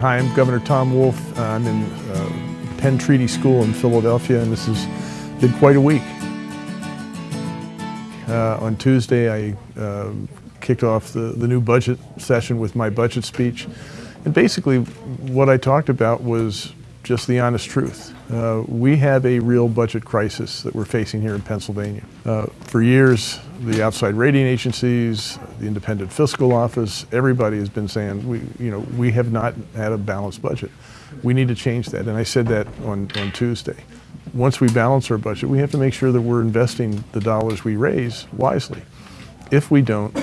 Hi, I'm Governor Tom Wolf. I'm in uh, Penn Treaty School in Philadelphia, and this has been quite a week. Uh, on Tuesday, I uh, kicked off the, the new budget session with my budget speech. And basically, what I talked about was just the honest truth. Uh, we have a real budget crisis that we're facing here in Pennsylvania. Uh, for years, the outside rating agencies, the independent fiscal office, everybody has been saying, we, you know, we have not had a balanced budget. We need to change that, and I said that on, on Tuesday. Once we balance our budget, we have to make sure that we're investing the dollars we raise wisely. If we don't,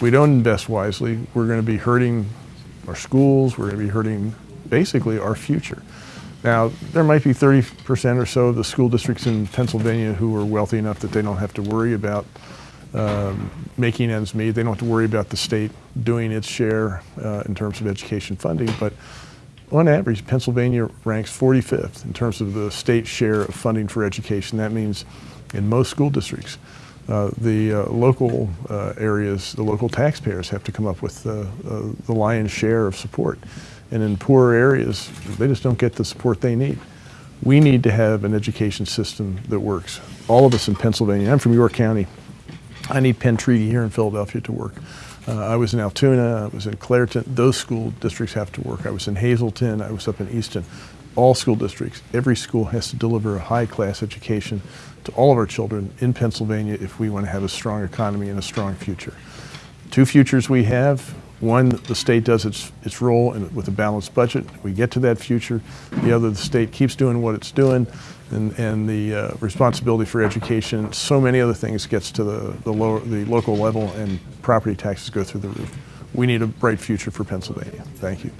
we don't invest wisely, we're going to be hurting our schools, we're going to be hurting basically our future. Now, there might be 30% or so of the school districts in Pennsylvania who are wealthy enough that they don't have to worry about um, making ends meet. They don't have to worry about the state doing its share uh, in terms of education funding. But on average, Pennsylvania ranks 45th in terms of the state share of funding for education. That means in most school districts, uh, the uh, local uh, areas, the local taxpayers have to come up with uh, uh, the lion's share of support. And in poorer areas, they just don't get the support they need. We need to have an education system that works. All of us in Pennsylvania, I'm from York County, I need Penn Treaty here in Philadelphia to work. I was in Altoona, I was in Clairton, those school districts have to work. I was in Hazleton, I was up in Easton. All school districts, every school has to deliver a high class education to all of our children in Pennsylvania if we want to have a strong economy and a strong future. Two futures we have, one, the state does its, its role in, with a balanced budget. We get to that future. The other, the state keeps doing what it's doing and, and the uh, responsibility for education, so many other things gets to the, the, lower, the local level and property taxes go through the roof. We need a bright future for Pennsylvania. Thank you.